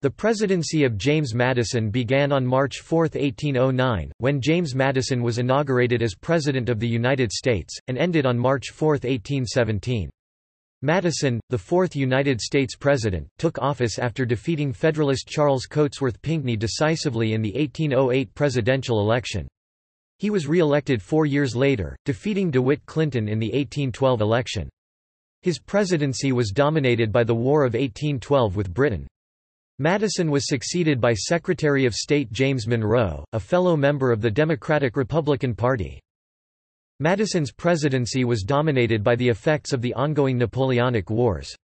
The presidency of James Madison began on March 4, 1809, when James Madison was inaugurated as President of the United States, and ended on March 4, 1817. Madison, the fourth United States President, took office after defeating Federalist Charles Cotesworth Pinckney decisively in the 1808 presidential election. He was re-elected four years later, defeating DeWitt Clinton in the 1812 election. His presidency was dominated by the War of 1812 with Britain. Madison was succeeded by Secretary of State James Monroe, a fellow member of the Democratic-Republican Party. Madison's presidency was dominated by the effects of the ongoing Napoleonic Wars.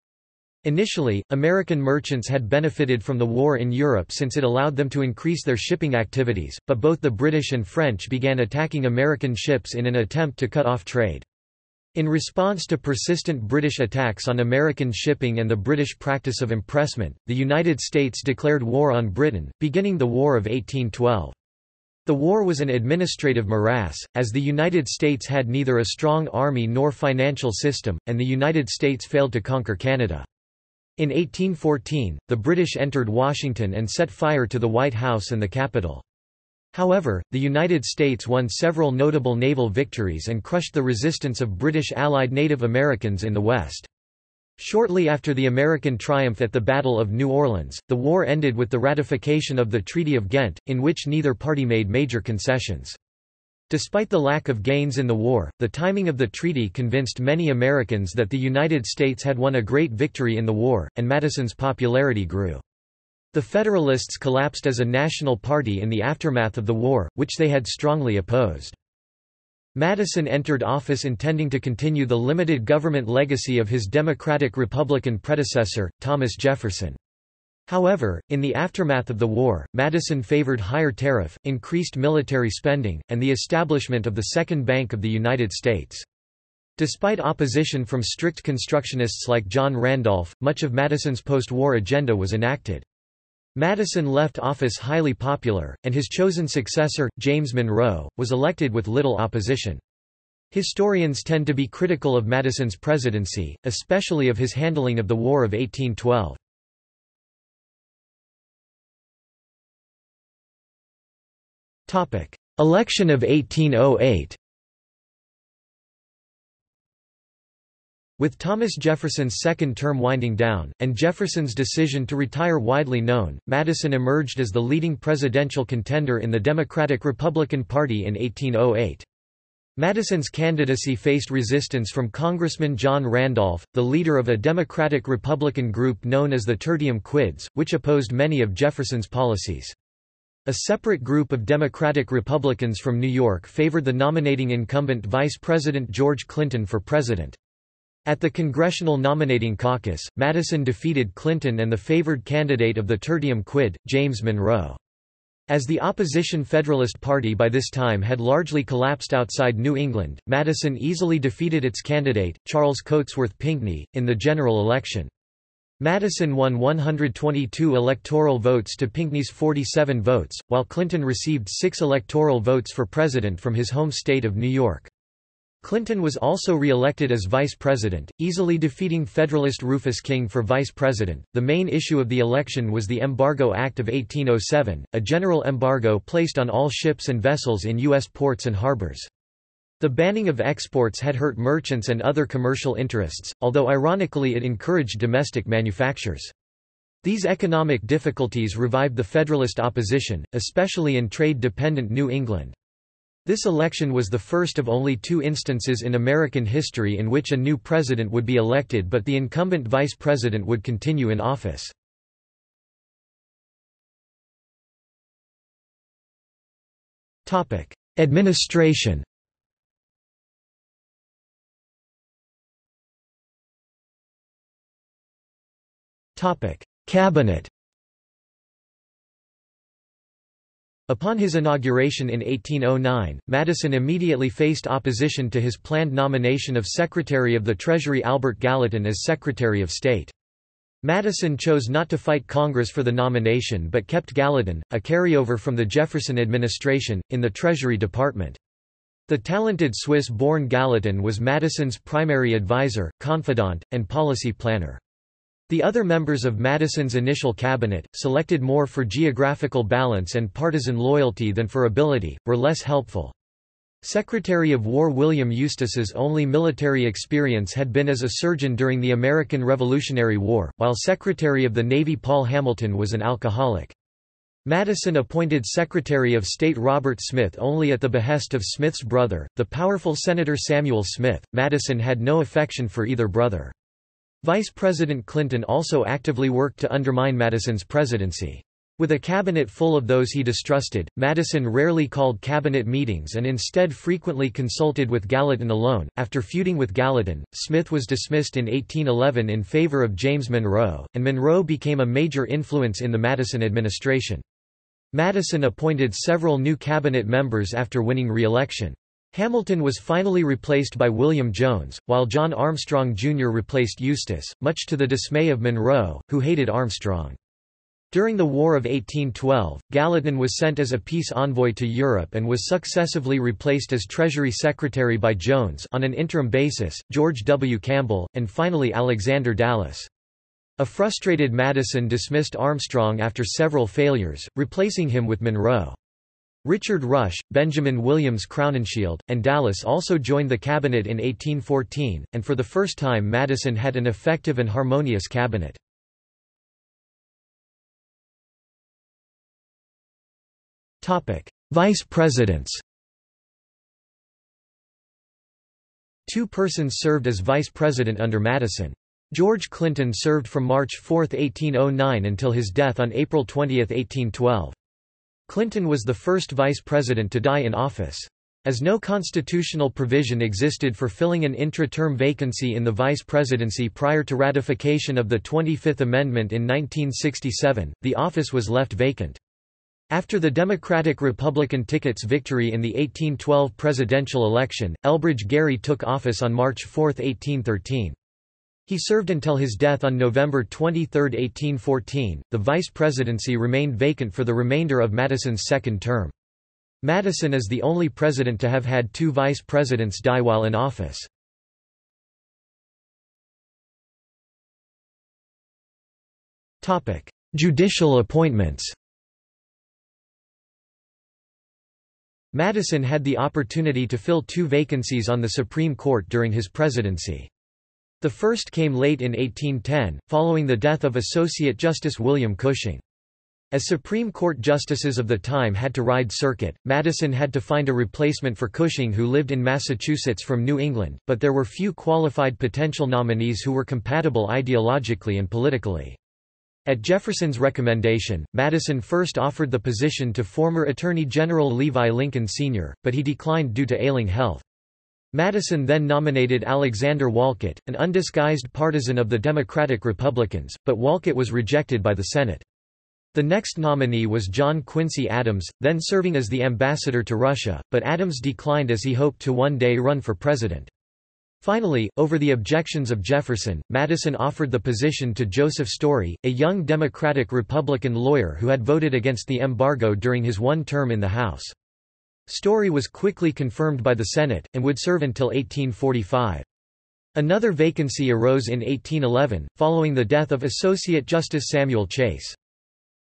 Initially, American merchants had benefited from the war in Europe since it allowed them to increase their shipping activities, but both the British and French began attacking American ships in an attempt to cut off trade. In response to persistent British attacks on American shipping and the British practice of impressment, the United States declared war on Britain, beginning the War of 1812. The war was an administrative morass, as the United States had neither a strong army nor financial system, and the United States failed to conquer Canada. In 1814, the British entered Washington and set fire to the White House and the Capitol. However, the United States won several notable naval victories and crushed the resistance of British allied Native Americans in the West. Shortly after the American triumph at the Battle of New Orleans, the war ended with the ratification of the Treaty of Ghent, in which neither party made major concessions. Despite the lack of gains in the war, the timing of the treaty convinced many Americans that the United States had won a great victory in the war, and Madison's popularity grew. The Federalists collapsed as a national party in the aftermath of the war, which they had strongly opposed. Madison entered office intending to continue the limited government legacy of his Democratic-Republican predecessor, Thomas Jefferson. However, in the aftermath of the war, Madison favored higher tariff, increased military spending, and the establishment of the Second Bank of the United States. Despite opposition from strict constructionists like John Randolph, much of Madison's post-war agenda was enacted. Madison left office highly popular, and his chosen successor, James Monroe, was elected with little opposition. Historians tend to be critical of Madison's presidency, especially of his handling of the War of 1812. Election of 1808 With Thomas Jefferson's second term winding down, and Jefferson's decision to retire widely known, Madison emerged as the leading presidential contender in the Democratic-Republican Party in 1808. Madison's candidacy faced resistance from Congressman John Randolph, the leader of a Democratic-Republican group known as the Tertium Quids, which opposed many of Jefferson's policies. A separate group of Democratic Republicans from New York favored the nominating incumbent Vice President George Clinton for president. At the Congressional Nominating Caucus, Madison defeated Clinton and the favored candidate of the Tertium Quid, James Monroe. As the opposition Federalist Party by this time had largely collapsed outside New England, Madison easily defeated its candidate, Charles Cotesworth Pinckney, in the general election. Madison won 122 electoral votes to Pinckney's 47 votes, while Clinton received six electoral votes for president from his home state of New York. Clinton was also re-elected as vice president, easily defeating Federalist Rufus King for vice president. The main issue of the election was the Embargo Act of 1807, a general embargo placed on all ships and vessels in U.S. ports and harbors. The banning of exports had hurt merchants and other commercial interests, although ironically it encouraged domestic manufactures. These economic difficulties revived the Federalist opposition, especially in trade-dependent New England. This election was the first of only two instances in American history in which a new president would be elected but the incumbent vice president would continue in office. Administration Cabinet Upon his inauguration in 1809, Madison immediately faced opposition to his planned nomination of Secretary of the Treasury Albert Gallatin as Secretary of State. Madison chose not to fight Congress for the nomination but kept Gallatin, a carryover from the Jefferson administration, in the Treasury Department. The talented Swiss-born Gallatin was Madison's primary advisor, confidant, and policy planner. The other members of Madison's initial cabinet, selected more for geographical balance and partisan loyalty than for ability, were less helpful. Secretary of War William Eustis's only military experience had been as a surgeon during the American Revolutionary War, while Secretary of the Navy Paul Hamilton was an alcoholic. Madison appointed Secretary of State Robert Smith only at the behest of Smith's brother, the powerful Senator Samuel Smith. Madison had no affection for either brother. Vice President Clinton also actively worked to undermine Madison's presidency. With a cabinet full of those he distrusted, Madison rarely called cabinet meetings and instead frequently consulted with Gallatin alone. After feuding with Gallatin, Smith was dismissed in 1811 in favor of James Monroe, and Monroe became a major influence in the Madison administration. Madison appointed several new cabinet members after winning re-election. Hamilton was finally replaced by William Jones, while John Armstrong Jr. replaced Eustis, much to the dismay of Monroe, who hated Armstrong. During the War of 1812, Gallatin was sent as a peace envoy to Europe and was successively replaced as Treasury Secretary by Jones on an interim basis, George W. Campbell, and finally Alexander Dallas. A frustrated Madison dismissed Armstrong after several failures, replacing him with Monroe. Richard Rush, Benjamin Williams Crowninshield, and Dallas also joined the cabinet in 1814, and for the first time Madison had an effective and harmonious cabinet. Vice presidents Two persons served as vice president under Madison. George Clinton served from March 4, 1809 until his death on April 20, 1812. Clinton was the first vice president to die in office. As no constitutional provision existed for filling an intra-term vacancy in the vice presidency prior to ratification of the 25th Amendment in 1967, the office was left vacant. After the Democratic-Republican ticket's victory in the 1812 presidential election, Elbridge Gerry took office on March 4, 1813. He served until his death on November 23, 1814. The vice presidency remained vacant for the remainder of Madison's second term. Madison is the only president to have had two vice presidents die while in office. Topic: Judicial appointments Madison had the opportunity to fill two vacancies on the Supreme Court during his presidency. The first came late in 1810, following the death of Associate Justice William Cushing. As Supreme Court justices of the time had to ride circuit, Madison had to find a replacement for Cushing who lived in Massachusetts from New England, but there were few qualified potential nominees who were compatible ideologically and politically. At Jefferson's recommendation, Madison first offered the position to former Attorney General Levi Lincoln Sr., but he declined due to ailing health. Madison then nominated Alexander Wolcott, an undisguised partisan of the Democratic Republicans, but Wolcott was rejected by the Senate. The next nominee was John Quincy Adams, then serving as the ambassador to Russia, but Adams declined as he hoped to one day run for president. Finally, over the objections of Jefferson, Madison offered the position to Joseph Story, a young Democratic-Republican lawyer who had voted against the embargo during his one term in the House. Story was quickly confirmed by the Senate, and would serve until 1845. Another vacancy arose in 1811, following the death of Associate Justice Samuel Chase.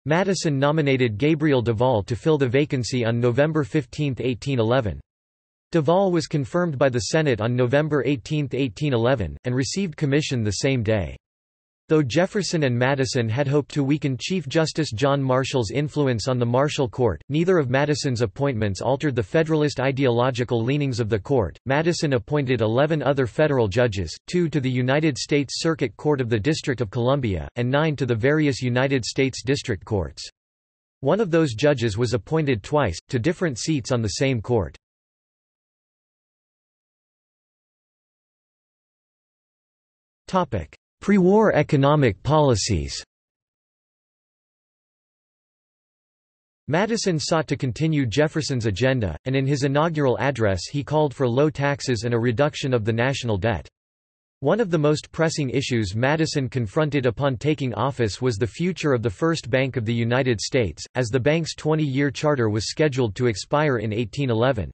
Madison nominated Gabriel Duvall to fill the vacancy on November 15, 1811. Duvall was confirmed by the Senate on November 18, 1811, and received commission the same day. Though Jefferson and Madison had hoped to weaken Chief Justice John Marshall's influence on the Marshall Court, neither of Madison's appointments altered the Federalist ideological leanings of the court. Madison appointed 11 other federal judges, two to the United States Circuit Court of the District of Columbia, and nine to the various United States District Courts. One of those judges was appointed twice, to different seats on the same court. Pre-war economic policies Madison sought to continue Jefferson's agenda, and in his inaugural address he called for low taxes and a reduction of the national debt. One of the most pressing issues Madison confronted upon taking office was the future of the First Bank of the United States, as the bank's 20-year charter was scheduled to expire in 1811.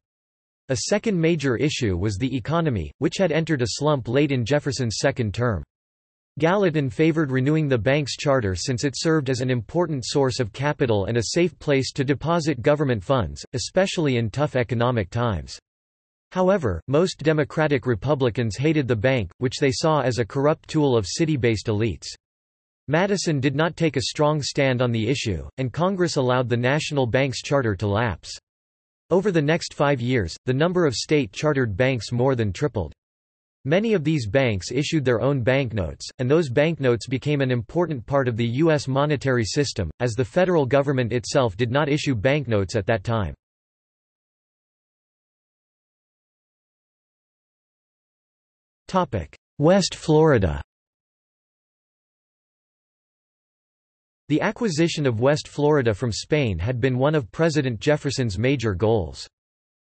A second major issue was the economy, which had entered a slump late in Jefferson's second term. Gallatin favored renewing the bank's charter since it served as an important source of capital and a safe place to deposit government funds, especially in tough economic times. However, most Democratic Republicans hated the bank, which they saw as a corrupt tool of city-based elites. Madison did not take a strong stand on the issue, and Congress allowed the national bank's charter to lapse. Over the next five years, the number of state-chartered banks more than tripled. Many of these banks issued their own banknotes, and those banknotes became an important part of the U.S. monetary system, as the federal government itself did not issue banknotes at that time. West Florida The acquisition of West Florida from Spain had been one of President Jefferson's major goals.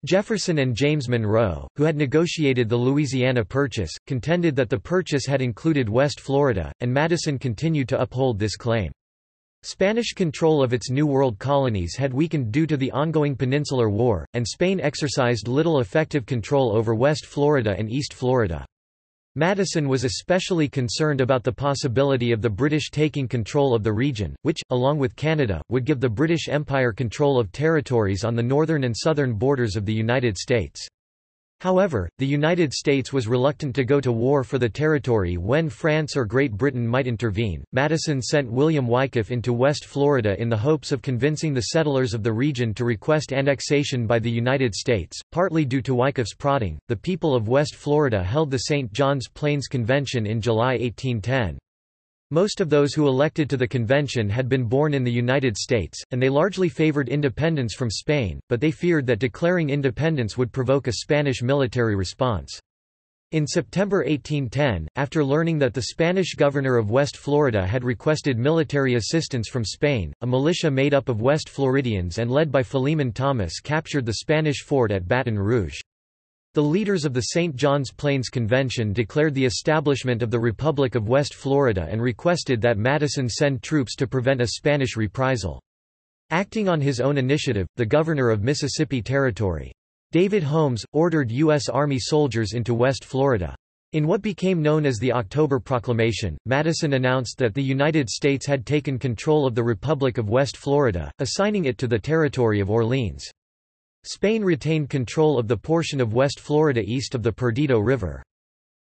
Jefferson and James Monroe, who had negotiated the Louisiana Purchase, contended that the purchase had included West Florida, and Madison continued to uphold this claim. Spanish control of its New World colonies had weakened due to the ongoing Peninsular War, and Spain exercised little effective control over West Florida and East Florida. Madison was especially concerned about the possibility of the British taking control of the region, which, along with Canada, would give the British Empire control of territories on the northern and southern borders of the United States. However, the United States was reluctant to go to war for the territory when France or Great Britain might intervene. Madison sent William Wyckoff into West Florida in the hopes of convincing the settlers of the region to request annexation by the United States. Partly due to Wyckoff's prodding, the people of West Florida held the St. John's Plains Convention in July 1810. Most of those who elected to the convention had been born in the United States, and they largely favored independence from Spain, but they feared that declaring independence would provoke a Spanish military response. In September 1810, after learning that the Spanish governor of West Florida had requested military assistance from Spain, a militia made up of West Floridians and led by Philemon Thomas captured the Spanish fort at Baton Rouge. The leaders of the St. John's Plains Convention declared the establishment of the Republic of West Florida and requested that Madison send troops to prevent a Spanish reprisal. Acting on his own initiative, the governor of Mississippi Territory, David Holmes, ordered U.S. Army soldiers into West Florida. In what became known as the October Proclamation, Madison announced that the United States had taken control of the Republic of West Florida, assigning it to the territory of Orleans. Spain retained control of the portion of West Florida east of the Perdido River.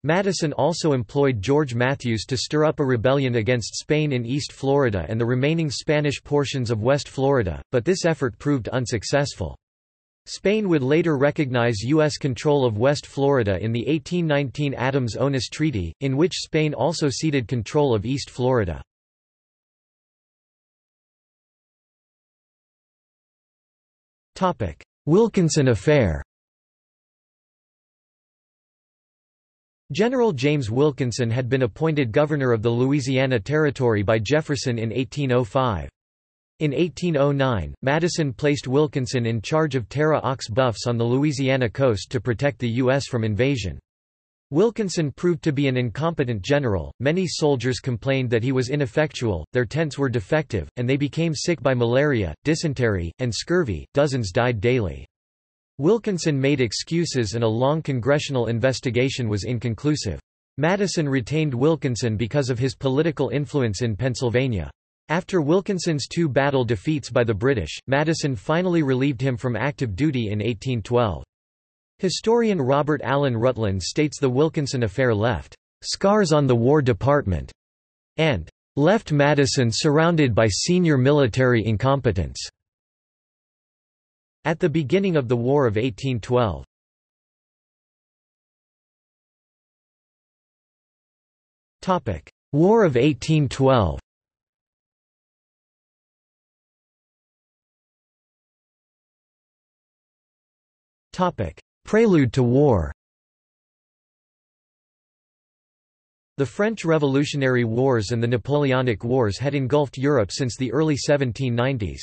Madison also employed George Matthews to stir up a rebellion against Spain in East Florida and the remaining Spanish portions of West Florida, but this effort proved unsuccessful. Spain would later recognize U.S. control of West Florida in the 1819 Adams-Onis Treaty, in which Spain also ceded control of East Florida. Wilkinson Affair General James Wilkinson had been appointed governor of the Louisiana Territory by Jefferson in 1805. In 1809, Madison placed Wilkinson in charge of Terre aux Boeufs on the Louisiana coast to protect the U.S. from invasion. Wilkinson proved to be an incompetent general, many soldiers complained that he was ineffectual, their tents were defective, and they became sick by malaria, dysentery, and scurvy, dozens died daily. Wilkinson made excuses and a long congressional investigation was inconclusive. Madison retained Wilkinson because of his political influence in Pennsylvania. After Wilkinson's two battle defeats by the British, Madison finally relieved him from active duty in 1812. Historian Robert Allen Rutland states the Wilkinson affair left scars on the War Department and left Madison surrounded by senior military incompetence at the beginning of the War of 1812. War of 1812 Topic: Prelude to war The French Revolutionary Wars and the Napoleonic Wars had engulfed Europe since the early 1790s.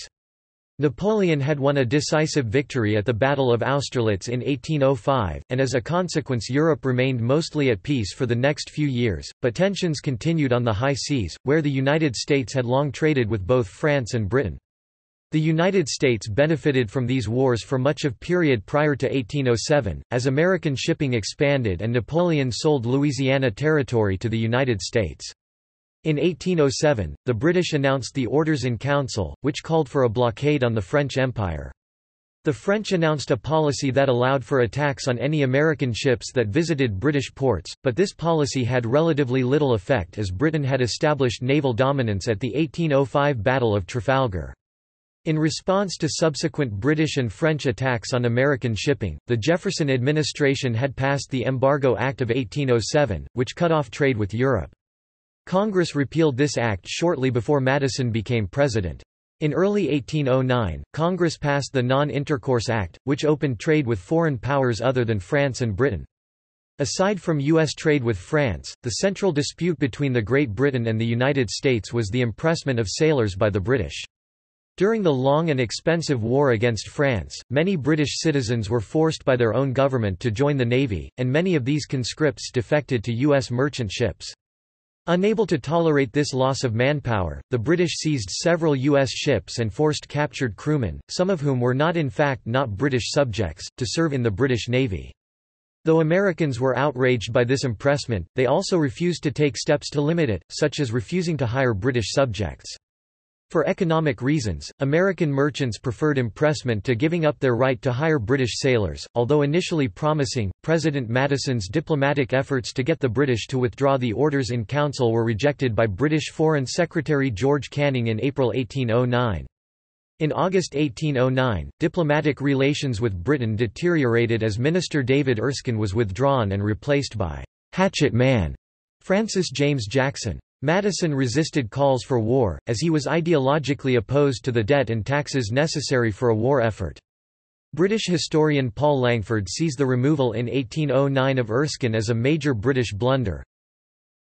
Napoleon had won a decisive victory at the Battle of Austerlitz in 1805, and as a consequence Europe remained mostly at peace for the next few years, but tensions continued on the high seas, where the United States had long traded with both France and Britain. The United States benefited from these wars for much of the period prior to 1807, as American shipping expanded and Napoleon sold Louisiana Territory to the United States. In 1807, the British announced the Orders in Council, which called for a blockade on the French Empire. The French announced a policy that allowed for attacks on any American ships that visited British ports, but this policy had relatively little effect as Britain had established naval dominance at the 1805 Battle of Trafalgar. In response to subsequent British and French attacks on American shipping, the Jefferson administration had passed the Embargo Act of 1807, which cut off trade with Europe. Congress repealed this act shortly before Madison became president. In early 1809, Congress passed the Non-Intercourse Act, which opened trade with foreign powers other than France and Britain. Aside from U.S. trade with France, the central dispute between the Great Britain and the United States was the impressment of sailors by the British. During the long and expensive war against France, many British citizens were forced by their own government to join the Navy, and many of these conscripts defected to U.S. merchant ships. Unable to tolerate this loss of manpower, the British seized several U.S. ships and forced captured crewmen, some of whom were not in fact not British subjects, to serve in the British Navy. Though Americans were outraged by this impressment, they also refused to take steps to limit it, such as refusing to hire British subjects. For economic reasons, American merchants preferred impressment to giving up their right to hire British sailors. Although initially promising, President Madison's diplomatic efforts to get the British to withdraw the orders in council were rejected by British Foreign Secretary George Canning in April 1809. In August 1809, diplomatic relations with Britain deteriorated as Minister David Erskine was withdrawn and replaced by Hatchet Man Francis James Jackson. Madison resisted calls for war, as he was ideologically opposed to the debt and taxes necessary for a war effort. British historian Paul Langford sees the removal in 1809 of Erskine as a major British blunder.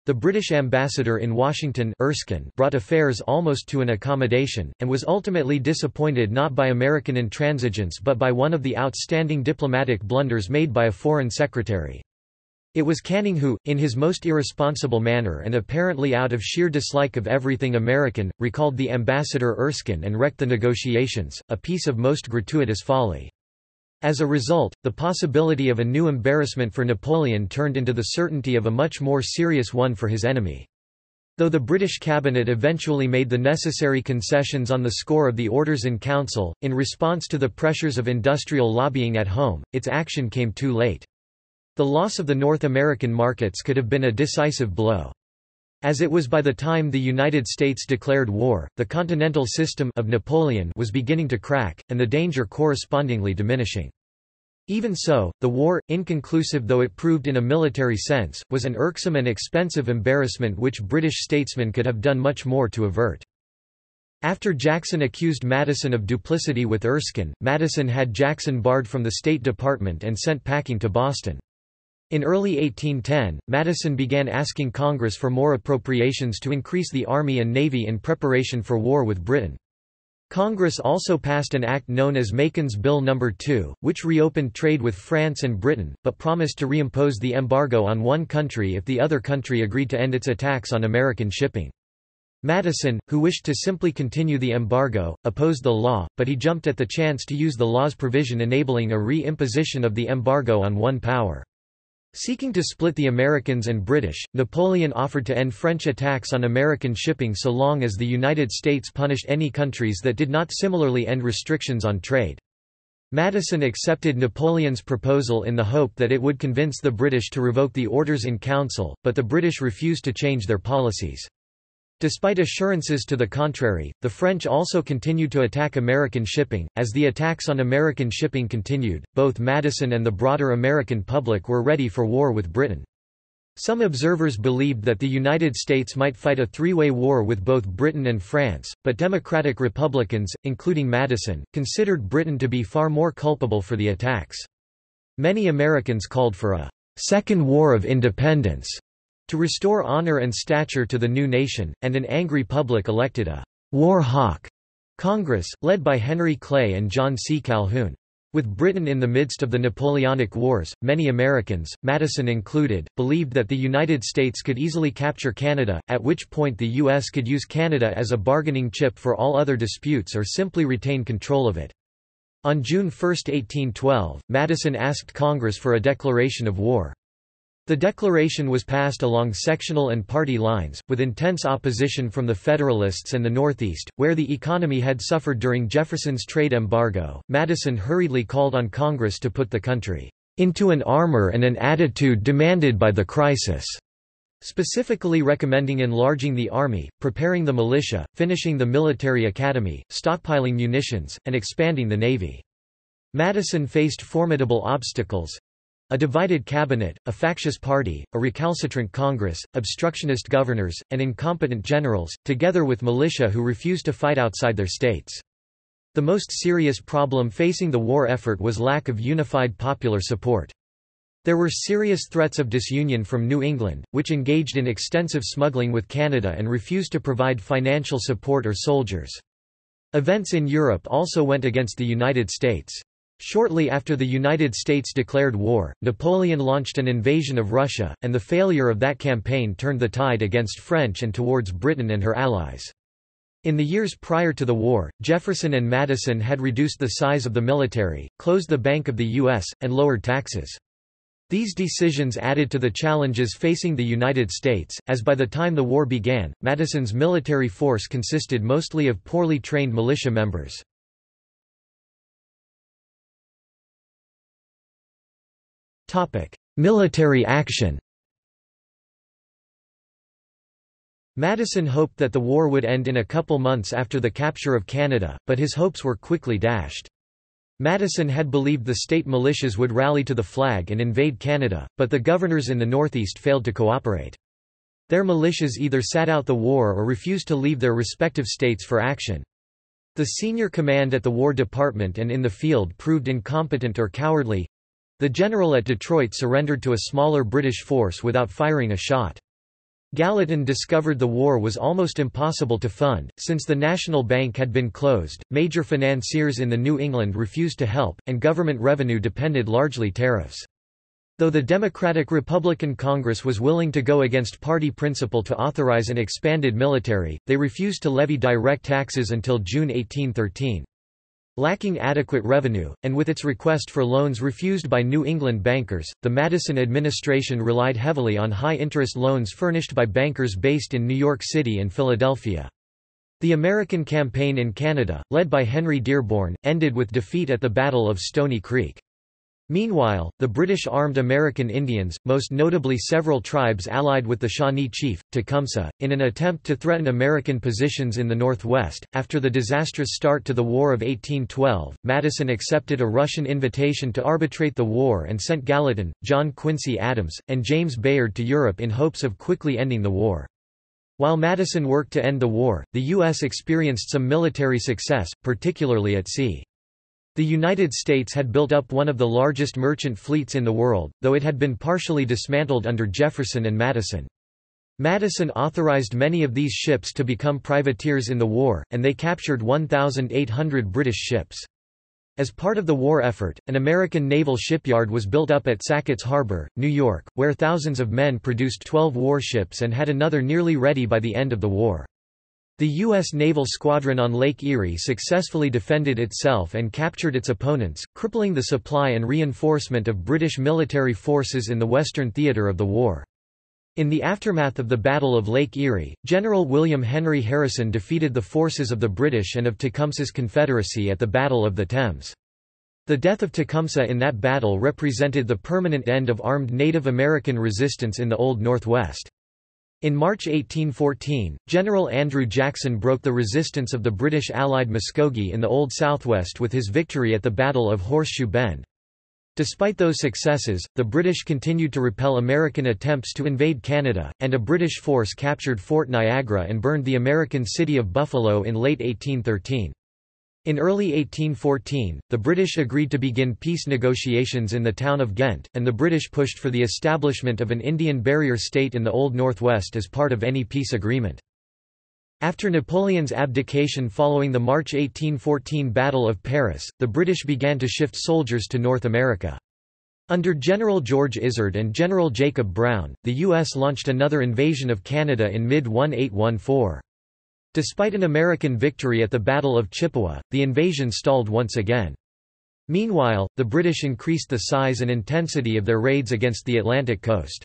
The British ambassador in Washington Erskine brought affairs almost to an accommodation, and was ultimately disappointed not by American intransigence but by one of the outstanding diplomatic blunders made by a foreign secretary. It was Canning who, in his most irresponsible manner and apparently out of sheer dislike of everything American, recalled the ambassador Erskine and wrecked the negotiations, a piece of most gratuitous folly. As a result, the possibility of a new embarrassment for Napoleon turned into the certainty of a much more serious one for his enemy. Though the British cabinet eventually made the necessary concessions on the score of the orders in council, in response to the pressures of industrial lobbying at home, its action came too late. The loss of the North American markets could have been a decisive blow. As it was by the time the United States declared war, the continental system of Napoleon was beginning to crack, and the danger correspondingly diminishing. Even so, the war, inconclusive though it proved in a military sense, was an irksome and expensive embarrassment which British statesmen could have done much more to avert. After Jackson accused Madison of duplicity with Erskine, Madison had Jackson barred from the State Department and sent packing to Boston. In early 1810, Madison began asking Congress for more appropriations to increase the Army and Navy in preparation for war with Britain. Congress also passed an act known as Macon's Bill No. 2, which reopened trade with France and Britain, but promised to reimpose the embargo on one country if the other country agreed to end its attacks on American shipping. Madison, who wished to simply continue the embargo, opposed the law, but he jumped at the chance to use the law's provision enabling a re-imposition of the embargo on one power. Seeking to split the Americans and British, Napoleon offered to end French attacks on American shipping so long as the United States punished any countries that did not similarly end restrictions on trade. Madison accepted Napoleon's proposal in the hope that it would convince the British to revoke the orders in council, but the British refused to change their policies. Despite assurances to the contrary, the French also continued to attack American shipping. As the attacks on American shipping continued, both Madison and the broader American public were ready for war with Britain. Some observers believed that the United States might fight a three-way war with both Britain and France, but Democratic Republicans, including Madison, considered Britain to be far more culpable for the attacks. Many Americans called for a Second War of Independence to restore honor and stature to the new nation, and an angry public elected a war hawk Congress, led by Henry Clay and John C. Calhoun. With Britain in the midst of the Napoleonic Wars, many Americans, Madison included, believed that the United States could easily capture Canada, at which point the U.S. could use Canada as a bargaining chip for all other disputes or simply retain control of it. On June 1, 1812, Madison asked Congress for a declaration of war. The declaration was passed along sectional and party lines, with intense opposition from the Federalists and the Northeast, where the economy had suffered during Jefferson's trade embargo. Madison hurriedly called on Congress to put the country into an armor and an attitude demanded by the crisis, specifically recommending enlarging the army, preparing the militia, finishing the military academy, stockpiling munitions, and expanding the navy. Madison faced formidable obstacles, a divided cabinet, a factious party, a recalcitrant Congress, obstructionist governors, and incompetent generals, together with militia who refused to fight outside their states. The most serious problem facing the war effort was lack of unified popular support. There were serious threats of disunion from New England, which engaged in extensive smuggling with Canada and refused to provide financial support or soldiers. Events in Europe also went against the United States. Shortly after the United States declared war, Napoleon launched an invasion of Russia, and the failure of that campaign turned the tide against French and towards Britain and her allies. In the years prior to the war, Jefferson and Madison had reduced the size of the military, closed the Bank of the U.S., and lowered taxes. These decisions added to the challenges facing the United States, as by the time the war began, Madison's military force consisted mostly of poorly trained militia members. Military action Madison hoped that the war would end in a couple months after the capture of Canada, but his hopes were quickly dashed. Madison had believed the state militias would rally to the flag and invade Canada, but the governors in the Northeast failed to cooperate. Their militias either sat out the war or refused to leave their respective states for action. The senior command at the War Department and in the field proved incompetent or cowardly, the general at Detroit surrendered to a smaller British force without firing a shot. Gallatin discovered the war was almost impossible to fund, since the National Bank had been closed, major financiers in the New England refused to help, and government revenue depended largely tariffs. Though the Democratic-Republican Congress was willing to go against party principle to authorize an expanded military, they refused to levy direct taxes until June 1813. Lacking adequate revenue, and with its request for loans refused by New England bankers, the Madison administration relied heavily on high-interest loans furnished by bankers based in New York City and Philadelphia. The American campaign in Canada, led by Henry Dearborn, ended with defeat at the Battle of Stony Creek. Meanwhile, the British armed American Indians, most notably several tribes allied with the Shawnee chief, Tecumseh, in an attempt to threaten American positions in the Northwest. After the disastrous start to the War of 1812, Madison accepted a Russian invitation to arbitrate the war and sent Gallatin, John Quincy Adams, and James Bayard to Europe in hopes of quickly ending the war. While Madison worked to end the war, the U.S. experienced some military success, particularly at sea. The United States had built up one of the largest merchant fleets in the world, though it had been partially dismantled under Jefferson and Madison. Madison authorized many of these ships to become privateers in the war, and they captured 1,800 British ships. As part of the war effort, an American naval shipyard was built up at Sackett's Harbor, New York, where thousands of men produced 12 warships and had another nearly ready by the end of the war. The U.S. naval squadron on Lake Erie successfully defended itself and captured its opponents, crippling the supply and reinforcement of British military forces in the Western theater of the war. In the aftermath of the Battle of Lake Erie, General William Henry Harrison defeated the forces of the British and of Tecumseh's Confederacy at the Battle of the Thames. The death of Tecumseh in that battle represented the permanent end of armed Native American resistance in the Old Northwest. In March 1814, General Andrew Jackson broke the resistance of the British allied Muskogee in the Old Southwest with his victory at the Battle of Horseshoe Bend. Despite those successes, the British continued to repel American attempts to invade Canada, and a British force captured Fort Niagara and burned the American city of Buffalo in late 1813. In early 1814, the British agreed to begin peace negotiations in the town of Ghent, and the British pushed for the establishment of an Indian barrier state in the Old Northwest as part of any peace agreement. After Napoleon's abdication following the March 1814 Battle of Paris, the British began to shift soldiers to North America. Under General George Izard and General Jacob Brown, the U.S. launched another invasion of Canada in mid-1814. Despite an American victory at the Battle of Chippewa, the invasion stalled once again. Meanwhile, the British increased the size and intensity of their raids against the Atlantic coast.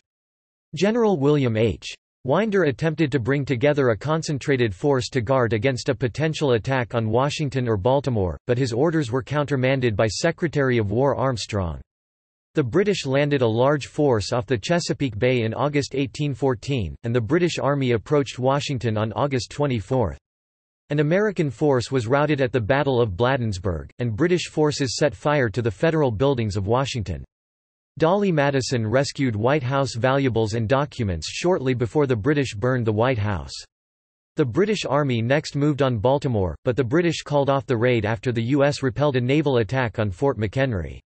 General William H. Winder attempted to bring together a concentrated force to guard against a potential attack on Washington or Baltimore, but his orders were countermanded by Secretary of War Armstrong. The British landed a large force off the Chesapeake Bay in August 1814, and the British Army approached Washington on August 24. An American force was routed at the Battle of Bladensburg, and British forces set fire to the federal buildings of Washington. Dolley Madison rescued White House valuables and documents shortly before the British burned the White House. The British Army next moved on Baltimore, but the British called off the raid after the U.S. repelled a naval attack on Fort McHenry.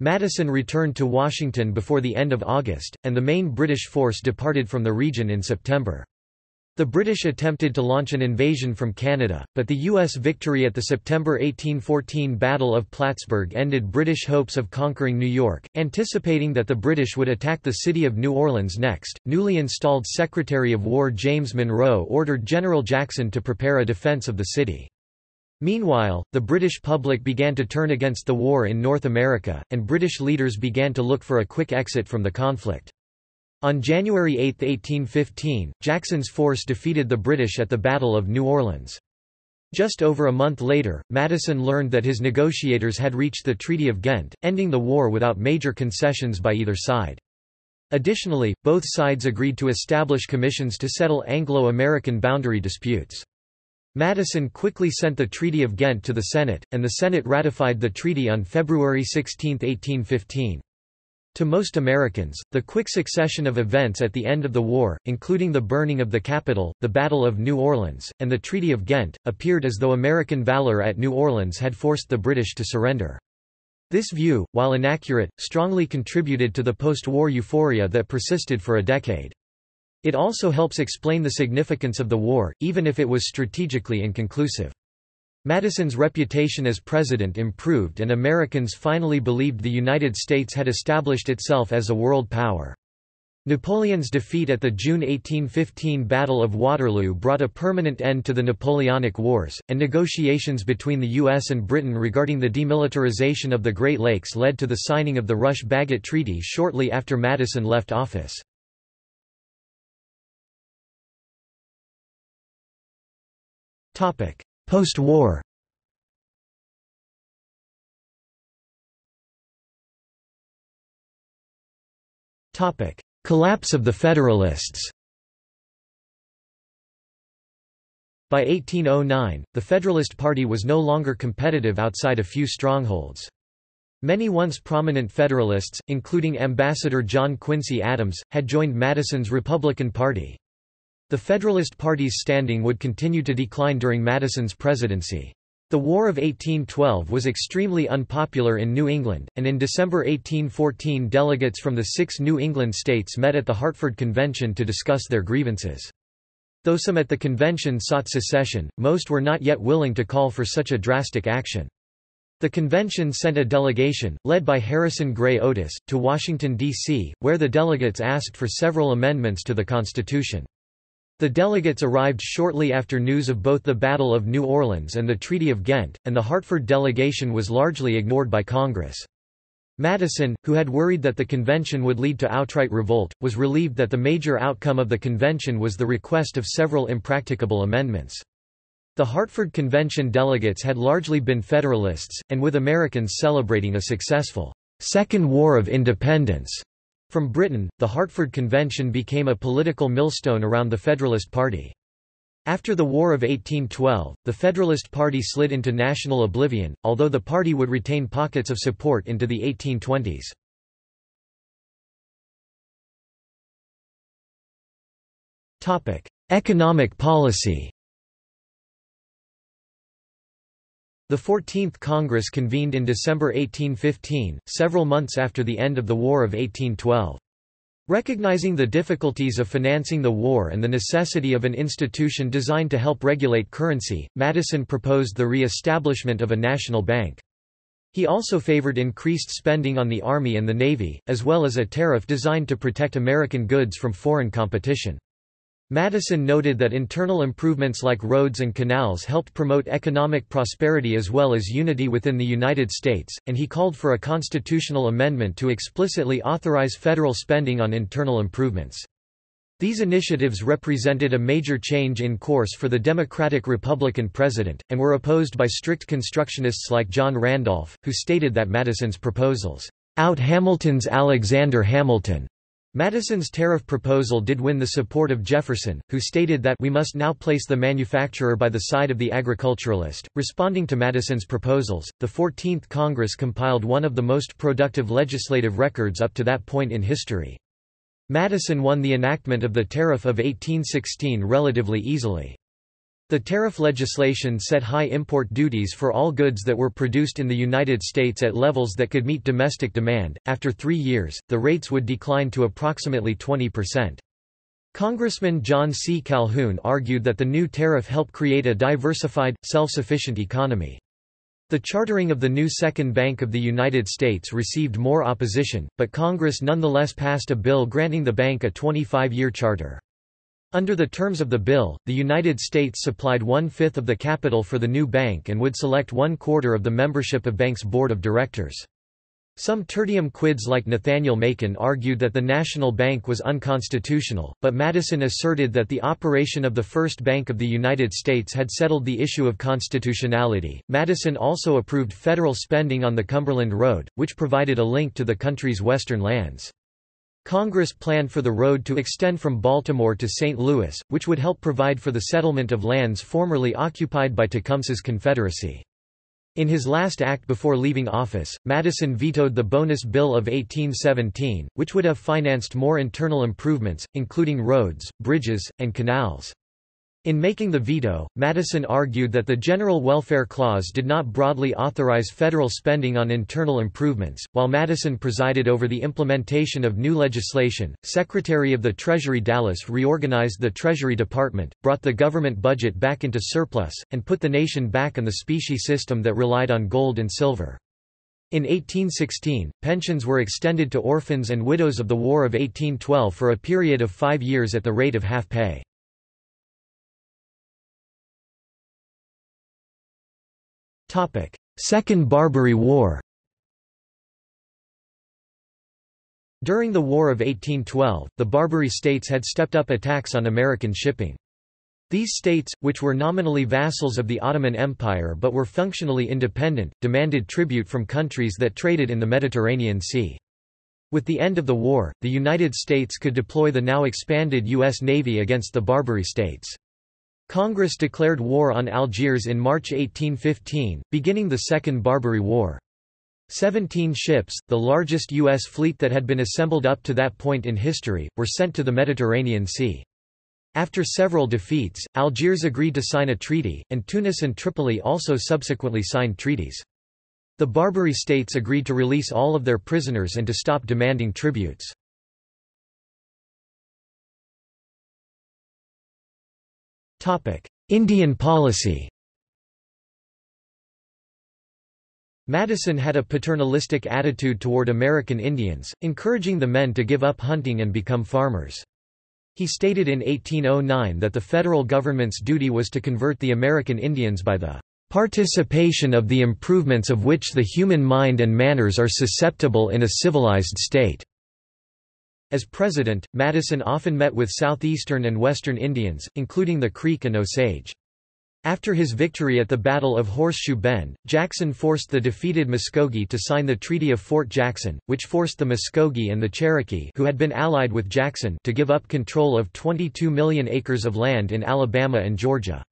Madison returned to Washington before the end of August, and the main British force departed from the region in September. The British attempted to launch an invasion from Canada, but the U.S. victory at the September 1814 Battle of Plattsburgh ended British hopes of conquering New York. Anticipating that the British would attack the city of New Orleans next, newly installed Secretary of War James Monroe ordered General Jackson to prepare a defense of the city. Meanwhile, the British public began to turn against the war in North America, and British leaders began to look for a quick exit from the conflict. On January 8, 1815, Jackson's force defeated the British at the Battle of New Orleans. Just over a month later, Madison learned that his negotiators had reached the Treaty of Ghent, ending the war without major concessions by either side. Additionally, both sides agreed to establish commissions to settle Anglo-American boundary disputes. Madison quickly sent the Treaty of Ghent to the Senate, and the Senate ratified the treaty on February 16, 1815. To most Americans, the quick succession of events at the end of the war, including the burning of the Capitol, the Battle of New Orleans, and the Treaty of Ghent, appeared as though American valor at New Orleans had forced the British to surrender. This view, while inaccurate, strongly contributed to the post-war euphoria that persisted for a decade. It also helps explain the significance of the war, even if it was strategically inconclusive. Madison's reputation as president improved and Americans finally believed the United States had established itself as a world power. Napoleon's defeat at the June 1815 Battle of Waterloo brought a permanent end to the Napoleonic Wars, and negotiations between the U.S. and Britain regarding the demilitarization of the Great Lakes led to the signing of the Rush-Bagot Treaty shortly after Madison left office. Post-war Collapse of the Federalists By 1809, the Federalist Party was no longer competitive outside a few strongholds. Many once prominent Federalists, including Ambassador John Quincy Adams, had joined Madison's Republican Party. The Federalist Party's standing would continue to decline during Madison's presidency. The War of 1812 was extremely unpopular in New England, and in December 1814 delegates from the six New England states met at the Hartford Convention to discuss their grievances. Though some at the convention sought secession, most were not yet willing to call for such a drastic action. The convention sent a delegation, led by Harrison Gray Otis, to Washington, D.C., where the delegates asked for several amendments to the Constitution. The delegates arrived shortly after news of both the Battle of New Orleans and the Treaty of Ghent, and the Hartford delegation was largely ignored by Congress. Madison, who had worried that the convention would lead to outright revolt, was relieved that the major outcome of the convention was the request of several impracticable amendments. The Hartford Convention delegates had largely been Federalists, and with Americans celebrating a successful Second War of Independence from Britain, the Hartford Convention became a political millstone around the Federalist Party. After the War of 1812, the Federalist Party slid into national oblivion, although the party would retain pockets of support into the 1820s. Economic policy The 14th Congress convened in December 1815, several months after the end of the War of 1812. Recognizing the difficulties of financing the war and the necessity of an institution designed to help regulate currency, Madison proposed the re-establishment of a national bank. He also favored increased spending on the Army and the Navy, as well as a tariff designed to protect American goods from foreign competition. Madison noted that internal improvements like roads and canals helped promote economic prosperity as well as unity within the United States, and he called for a constitutional amendment to explicitly authorize federal spending on internal improvements. These initiatives represented a major change in course for the Democratic-Republican president, and were opposed by strict constructionists like John Randolph, who stated that Madison's proposals, "...out Hamilton's Alexander Hamilton." Madison's tariff proposal did win the support of Jefferson, who stated that we must now place the manufacturer by the side of the agriculturalist. Responding to Madison's proposals, the 14th Congress compiled one of the most productive legislative records up to that point in history. Madison won the enactment of the Tariff of 1816 relatively easily. The tariff legislation set high import duties for all goods that were produced in the United States at levels that could meet domestic demand. After three years, the rates would decline to approximately 20%. Congressman John C. Calhoun argued that the new tariff helped create a diversified, self-sufficient economy. The chartering of the new Second Bank of the United States received more opposition, but Congress nonetheless passed a bill granting the bank a 25-year charter. Under the terms of the bill, the United States supplied one-fifth of the capital for the new bank and would select one-quarter of the membership of bank's board of directors. Some tertium quids like Nathaniel Macon argued that the National Bank was unconstitutional, but Madison asserted that the operation of the First Bank of the United States had settled the issue of constitutionality. Madison also approved federal spending on the Cumberland Road, which provided a link to the country's western lands. Congress planned for the road to extend from Baltimore to St. Louis, which would help provide for the settlement of lands formerly occupied by Tecumseh's Confederacy. In his last act before leaving office, Madison vetoed the Bonus Bill of 1817, which would have financed more internal improvements, including roads, bridges, and canals. In making the veto, Madison argued that the General Welfare Clause did not broadly authorize federal spending on internal improvements. While Madison presided over the implementation of new legislation, Secretary of the Treasury Dallas reorganized the Treasury Department, brought the government budget back into surplus, and put the nation back on the specie system that relied on gold and silver. In 1816, pensions were extended to orphans and widows of the War of 1812 for a period of five years at the rate of half pay. Second Barbary War During the War of 1812, the Barbary states had stepped up attacks on American shipping. These states, which were nominally vassals of the Ottoman Empire but were functionally independent, demanded tribute from countries that traded in the Mediterranean Sea. With the end of the war, the United States could deploy the now expanded U.S. Navy against the Barbary states. Congress declared war on Algiers in March 1815, beginning the Second Barbary War. Seventeen ships, the largest U.S. fleet that had been assembled up to that point in history, were sent to the Mediterranean Sea. After several defeats, Algiers agreed to sign a treaty, and Tunis and Tripoli also subsequently signed treaties. The Barbary states agreed to release all of their prisoners and to stop demanding tributes. Indian policy Madison had a paternalistic attitude toward American Indians, encouraging the men to give up hunting and become farmers. He stated in 1809 that the federal government's duty was to convert the American Indians by the participation of the improvements of which the human mind and manners are susceptible in a civilized state. As president, Madison often met with southeastern and western Indians, including the Creek and Osage. After his victory at the Battle of Horseshoe Bend, Jackson forced the defeated Muskogee to sign the Treaty of Fort Jackson, which forced the Muskogee and the Cherokee who had been allied with Jackson to give up control of 22 million acres of land in Alabama and Georgia.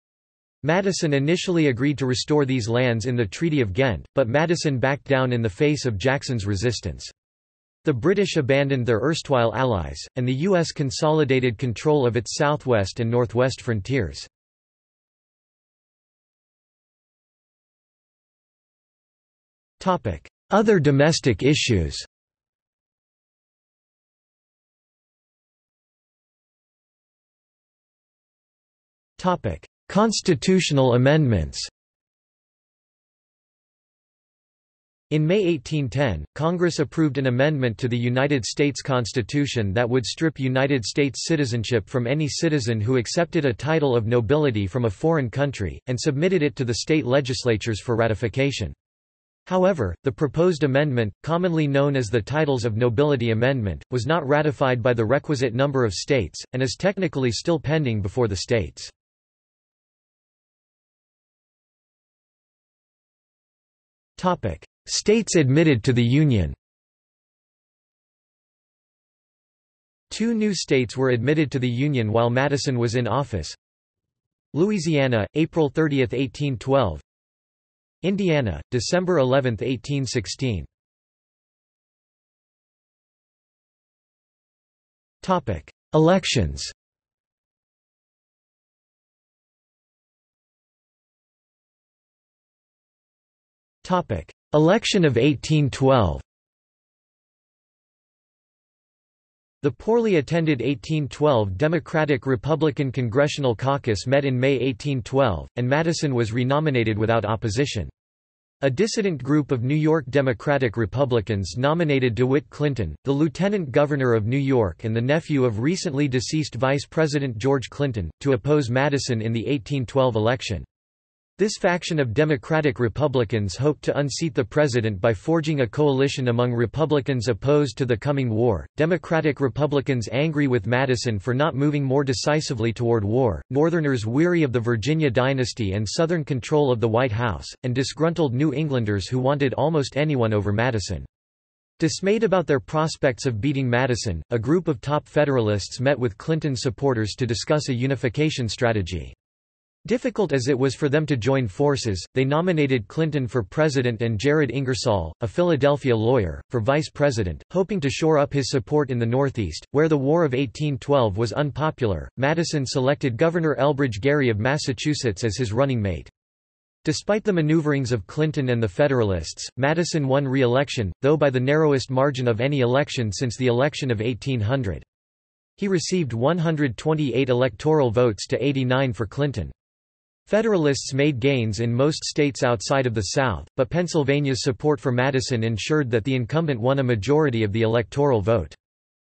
Madison initially agreed to restore these lands in the Treaty of Ghent, but Madison backed down in the face of Jackson's resistance. The British abandoned their erstwhile allies, and the U.S. consolidated control of its southwest and northwest frontiers. Other domestic issues Constitutional amendments In May 1810, Congress approved an amendment to the United States Constitution that would strip United States citizenship from any citizen who accepted a title of nobility from a foreign country, and submitted it to the state legislatures for ratification. However, the proposed amendment, commonly known as the Titles of Nobility Amendment, was not ratified by the requisite number of states, and is technically still pending before the states. States admitted to the Union Two new states were admitted to the Union while Madison was in office. Louisiana, April 30, 1812 Indiana, December 11, 1816 Elections Election of 1812 The poorly attended 1812 Democratic-Republican Congressional Caucus met in May 1812, and Madison was renominated without opposition. A dissident group of New York Democratic Republicans nominated DeWitt Clinton, the lieutenant governor of New York and the nephew of recently deceased Vice President George Clinton, to oppose Madison in the 1812 election. This faction of Democratic Republicans hoped to unseat the president by forging a coalition among Republicans opposed to the coming war. Democratic Republicans angry with Madison for not moving more decisively toward war, Northerners weary of the Virginia dynasty and Southern control of the White House, and disgruntled New Englanders who wanted almost anyone over Madison. Dismayed about their prospects of beating Madison, a group of top Federalists met with Clinton supporters to discuss a unification strategy. Difficult as it was for them to join forces, they nominated Clinton for president and Jared Ingersoll, a Philadelphia lawyer, for vice president, hoping to shore up his support in the Northeast, where the War of 1812 was unpopular. Madison selected Governor Elbridge Gerry of Massachusetts as his running mate. Despite the maneuverings of Clinton and the Federalists, Madison won re-election, though by the narrowest margin of any election since the election of 1800. He received 128 electoral votes to 89 for Clinton. Federalists made gains in most states outside of the South, but Pennsylvania's support for Madison ensured that the incumbent won a majority of the electoral vote.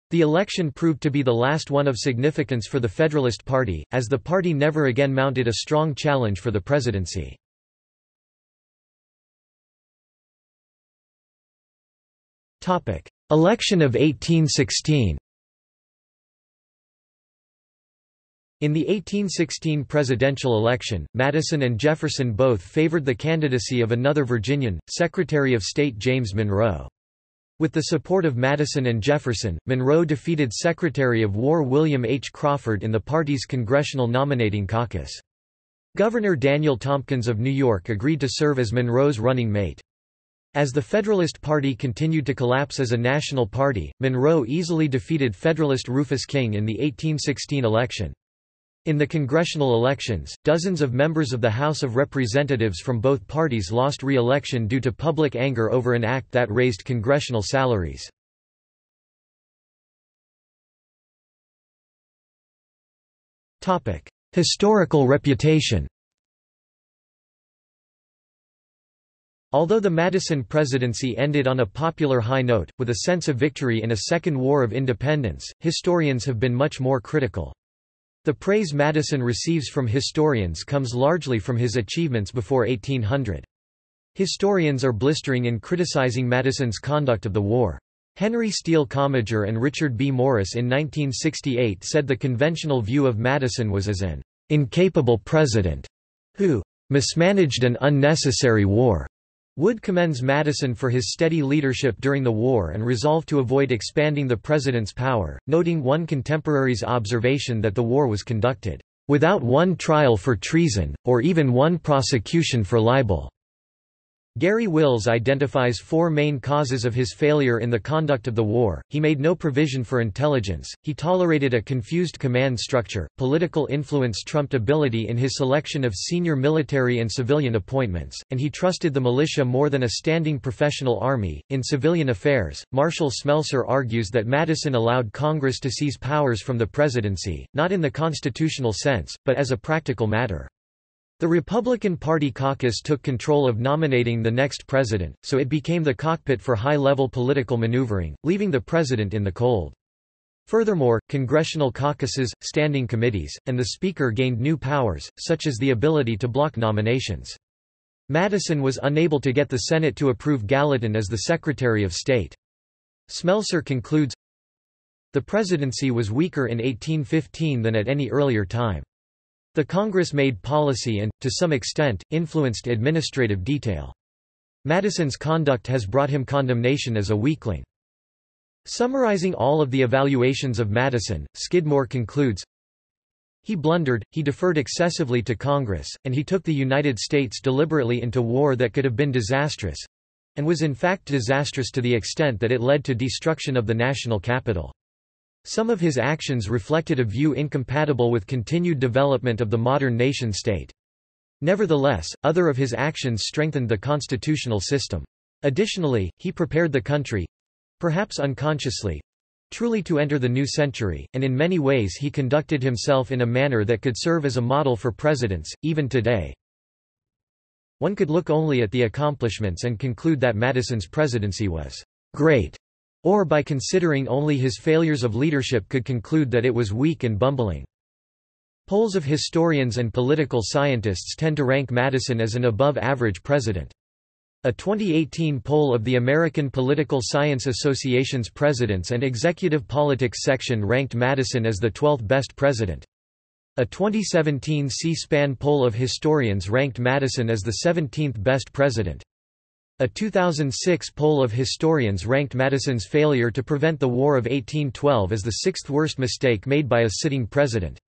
The election proved to be the last one of significance for the Federalist Party, as the party never again mounted a strong challenge for the presidency. Election of 1816 In the 1816 presidential election, Madison and Jefferson both favored the candidacy of another Virginian, Secretary of State James Monroe. With the support of Madison and Jefferson, Monroe defeated Secretary of War William H. Crawford in the party's congressional nominating caucus. Governor Daniel Tompkins of New York agreed to serve as Monroe's running mate. As the Federalist Party continued to collapse as a national party, Monroe easily defeated Federalist Rufus King in the 1816 election. In the congressional elections, dozens of members of the House of Representatives from both parties lost re-election due to public anger over an act that raised congressional salaries. Historical reputation Although the Madison presidency ended on a popular high note, with a sense of victory in a second war of independence, historians have been much more critical. The praise Madison receives from historians comes largely from his achievements before 1800. Historians are blistering in criticizing Madison's conduct of the war. Henry Steele Commager and Richard B. Morris in 1968 said the conventional view of Madison was as an incapable president who mismanaged an unnecessary war. Wood commends Madison for his steady leadership during the war and resolve to avoid expanding the president's power, noting one contemporary's observation that the war was conducted, "...without one trial for treason, or even one prosecution for libel." Garry Wills identifies four main causes of his failure in the conduct of the war. He made no provision for intelligence, he tolerated a confused command structure, political influence trumped ability in his selection of senior military and civilian appointments, and he trusted the militia more than a standing professional army. In civilian affairs, Marshall Smelser argues that Madison allowed Congress to seize powers from the presidency, not in the constitutional sense, but as a practical matter. The Republican Party caucus took control of nominating the next president, so it became the cockpit for high-level political maneuvering, leaving the president in the cold. Furthermore, congressional caucuses, standing committees, and the Speaker gained new powers, such as the ability to block nominations. Madison was unable to get the Senate to approve Gallatin as the Secretary of State. Smelser concludes, The presidency was weaker in 1815 than at any earlier time. The Congress made policy and, to some extent, influenced administrative detail. Madison's conduct has brought him condemnation as a weakling. Summarizing all of the evaluations of Madison, Skidmore concludes, He blundered, he deferred excessively to Congress, and he took the United States deliberately into war that could have been disastrous—and was in fact disastrous to the extent that it led to destruction of the national capital. Some of his actions reflected a view incompatible with continued development of the modern nation-state. Nevertheless, other of his actions strengthened the constitutional system. Additionally, he prepared the country—perhaps unconsciously—truly to enter the new century, and in many ways he conducted himself in a manner that could serve as a model for presidents, even today. One could look only at the accomplishments and conclude that Madison's presidency was great or by considering only his failures of leadership could conclude that it was weak and bumbling. Polls of historians and political scientists tend to rank Madison as an above-average president. A 2018 poll of the American Political Science Association's Presidents and Executive Politics section ranked Madison as the 12th best president. A 2017 C-SPAN poll of historians ranked Madison as the 17th best president. A 2006 poll of historians ranked Madison's failure to prevent the War of 1812 as the sixth worst mistake made by a sitting president.